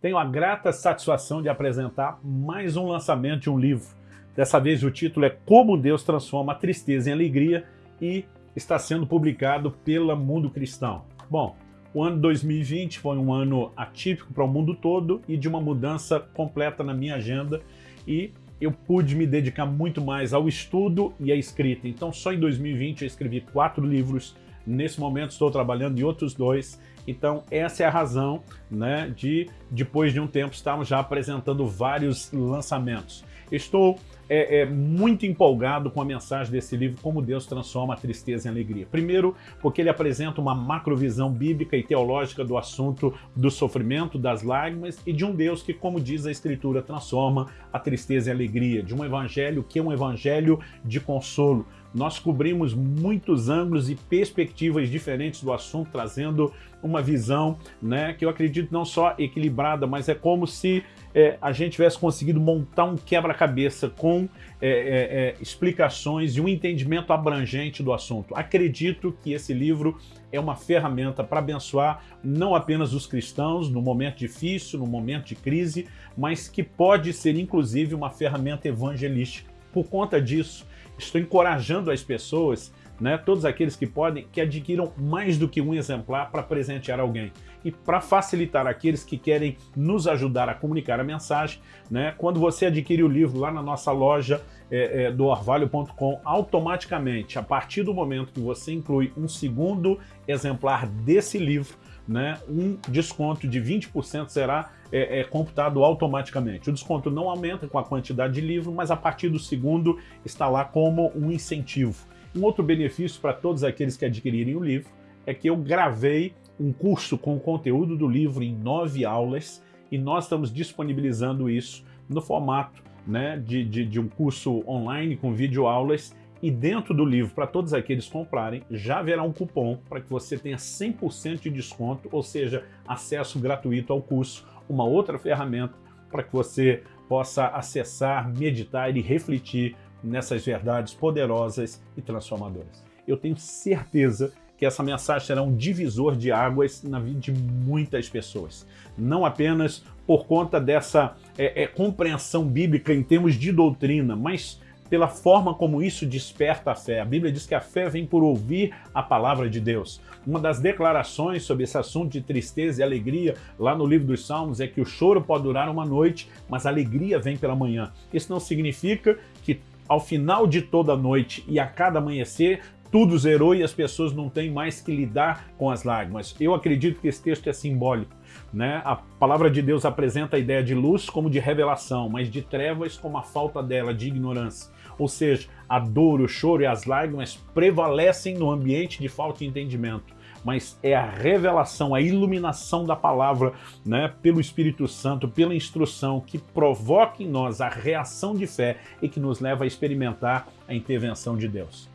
tenho a grata satisfação de apresentar mais um lançamento de um livro. Dessa vez o título é Como Deus Transforma a Tristeza em Alegria e está sendo publicado pela Mundo Cristão. Bom, o ano 2020 foi um ano atípico para o mundo todo e de uma mudança completa na minha agenda e eu pude me dedicar muito mais ao estudo e à escrita. Então só em 2020 eu escrevi quatro livros, nesse momento estou trabalhando em outros dois então essa é a razão né, de, depois de um tempo, estarmos já apresentando vários lançamentos. Estou é, é, muito empolgado com a mensagem desse livro, Como Deus Transforma a Tristeza em Alegria. Primeiro, porque ele apresenta uma macrovisão bíblica e teológica do assunto do sofrimento, das lágrimas e de um Deus que, como diz a Escritura, transforma a tristeza em alegria, de um evangelho que é um evangelho de consolo. Nós cobrimos muitos ângulos e perspectivas diferentes do assunto, trazendo uma visão né, que eu acredito não só equilibrada, mas é como se é, a gente tivesse conseguido montar um quebra-cabeça com é, é, é, explicações e um entendimento abrangente do assunto. Acredito que esse livro é uma ferramenta para abençoar não apenas os cristãos no momento difícil, no momento de crise, mas que pode ser inclusive uma ferramenta evangelística. Por conta disso, estou encorajando as pessoas né, todos aqueles que podem, que adquiram mais do que um exemplar para presentear alguém. E para facilitar aqueles que querem nos ajudar a comunicar a mensagem, né, quando você adquire o livro lá na nossa loja é, é, do orvalho.com, automaticamente, a partir do momento que você inclui um segundo exemplar desse livro, né, um desconto de 20% será é, é, computado automaticamente. O desconto não aumenta com a quantidade de livro, mas a partir do segundo está lá como um incentivo. Um outro benefício para todos aqueles que adquirirem o livro é que eu gravei um curso com o conteúdo do livro em nove aulas e nós estamos disponibilizando isso no formato né, de, de, de um curso online com videoaulas e dentro do livro, para todos aqueles que comprarem, já haverá um cupom para que você tenha 100% de desconto, ou seja, acesso gratuito ao curso, uma outra ferramenta para que você possa acessar, meditar e refletir nessas verdades poderosas e transformadoras. Eu tenho certeza que essa mensagem será um divisor de águas na vida de muitas pessoas. Não apenas por conta dessa é, é, compreensão bíblica em termos de doutrina, mas pela forma como isso desperta a fé. A Bíblia diz que a fé vem por ouvir a palavra de Deus. Uma das declarações sobre esse assunto de tristeza e alegria lá no livro dos Salmos é que o choro pode durar uma noite, mas a alegria vem pela manhã. Isso não significa que ao final de toda noite e a cada amanhecer, tudo zerou e as pessoas não têm mais que lidar com as lágrimas. Eu acredito que esse texto é simbólico. Né? A palavra de Deus apresenta a ideia de luz como de revelação, mas de trevas como a falta dela, de ignorância. Ou seja, a dor, o choro e as lágrimas prevalecem no ambiente de falta de entendimento mas é a revelação, a iluminação da palavra né, pelo Espírito Santo, pela instrução, que provoca em nós a reação de fé e que nos leva a experimentar a intervenção de Deus.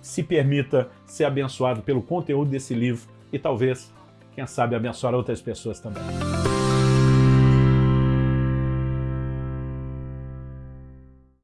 Se permita ser abençoado pelo conteúdo desse livro e talvez, quem sabe, abençoar outras pessoas também.